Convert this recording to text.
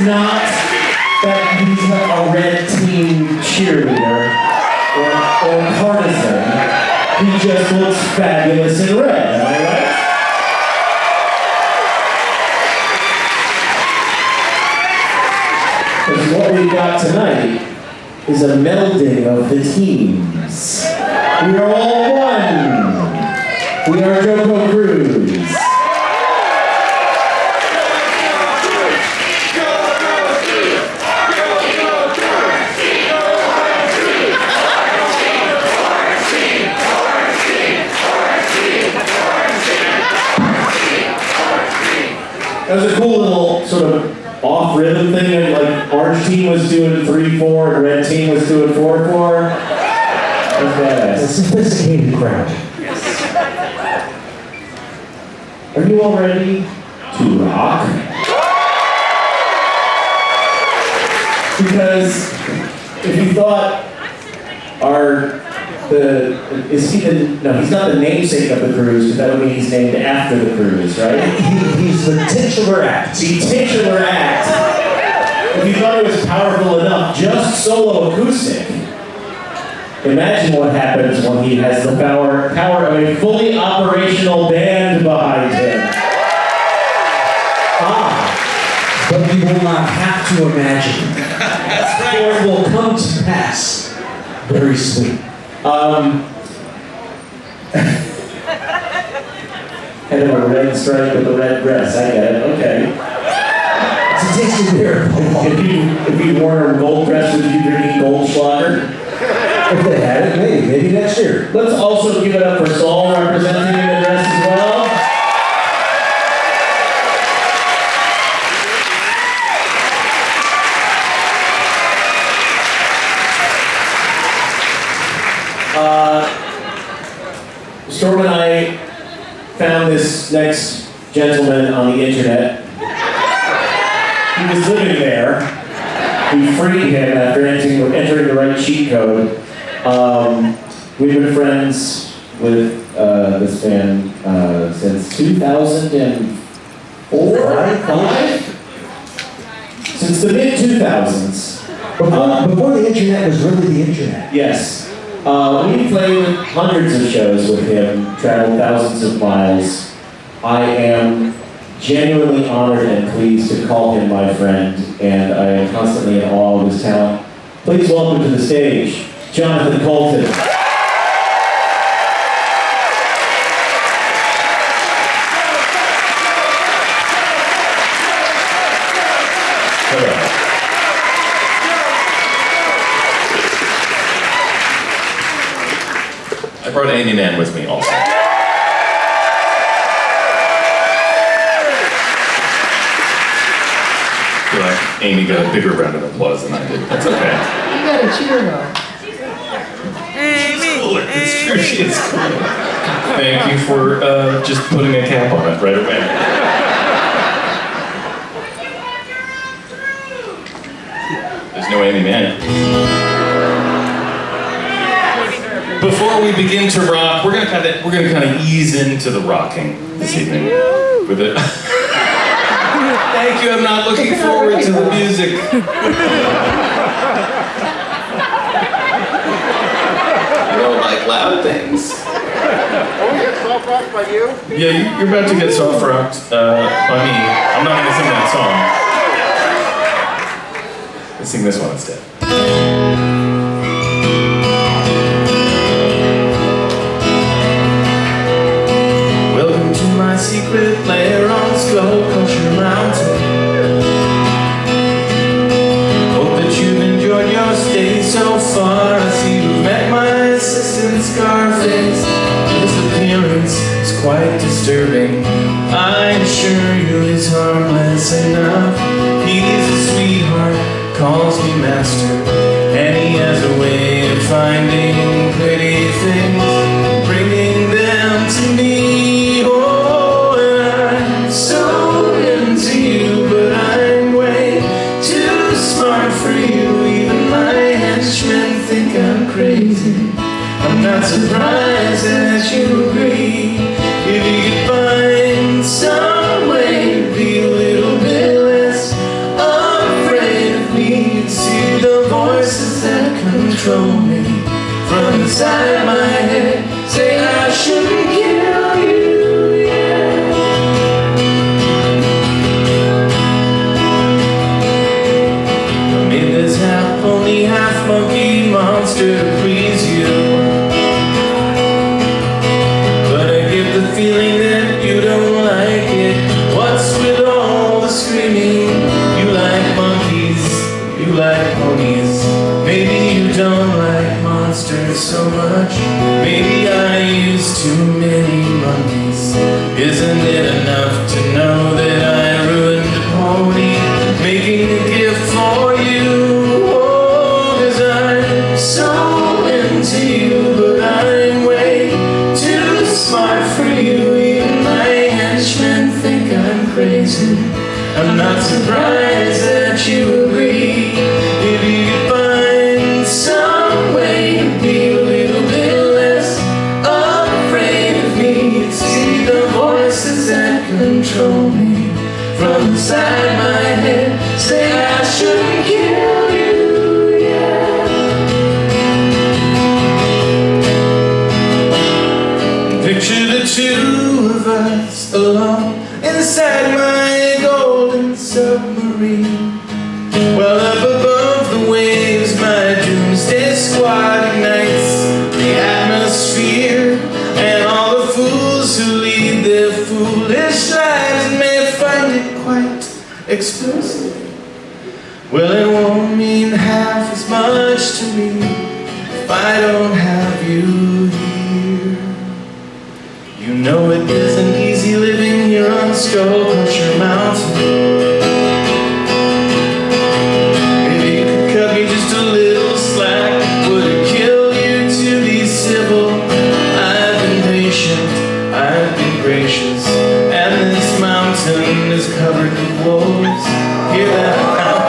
Not that he's a red team cheerleader or, or partisan. He just looks fabulous in red. Am I right? Because what we got tonight is a melding of the teams. We are all one. We are JoCo Cruise. That was a cool little sort of off rhythm thing. Like orange team was doing three four, and red team was doing four four. That was A sophisticated crowd. Yes. Are you all ready to rock? Because if you thought our the is he the no he's not the namesake of the cruise because that would mean he's named after the cruise right He, he's the titular act. the titular act if you thought it was powerful enough just solo acoustic imagine what happens when he has the power power of a fully operational band behind him Ah, but we will not have to imagine. For it will come to pass very soon. Um, head of a red stripe with a red dress. I get it. Okay. It's a tasty beer. If you if you wore a gold dress, would you drinking Goldschlager? If they had it, maybe, maybe next year. Let's also give it up for Saul representing the dress as well. Uh, Storm and I found this next gentleman on the internet. He was living there. We freed him after entering, entering the right cheat code. Um, we've been friends with uh, this man uh, since 2004, five? Since the mid 2000s. Before, before the internet was really the internet. Yes. Uh, we played hundreds of shows with him, traveled thousands of miles. I am genuinely honored and pleased to call him my friend, and I am constantly in awe of his talent. Please welcome to the stage, Jonathan Coulton. I brought Aimee Mann with me also. I feel like Aimee got a bigger round of applause than I did. That's okay. You gotta cheer though. She's cooler. It's true, she is cooler. Thank you for uh, just putting a cap on it right away. There's no Aimee Mann. Before we begin to rock, we're gonna kind of we're gonna kind of ease into the rocking this evening with it. Thank you. I'm not looking forward to the music. You don't like loud things. Oh, we get soft rocked by you? Yeah, you- you're about to get soft rocked uh, by me. I'm not gonna sing that song. Let's sing this one instead. Quite disturbing. I assure you he's harmless enough. Isn't it enough to know that I ruined the pony, making a gift for you? Oh, cause I'm so into you, but I'm way too smart for you. Even my henchmen think I'm crazy. I'm not surprised that you control me. From inside my head Say I shouldn't kill you, yeah. Picture the two of us alone Inside my golden submarine. Well up above the waves My doomsday squad Well, it won't mean half as much to me If I don't have you here. You know it isn't easy living here on Skullcrusher Mountain. is covered in wolves. Hear that?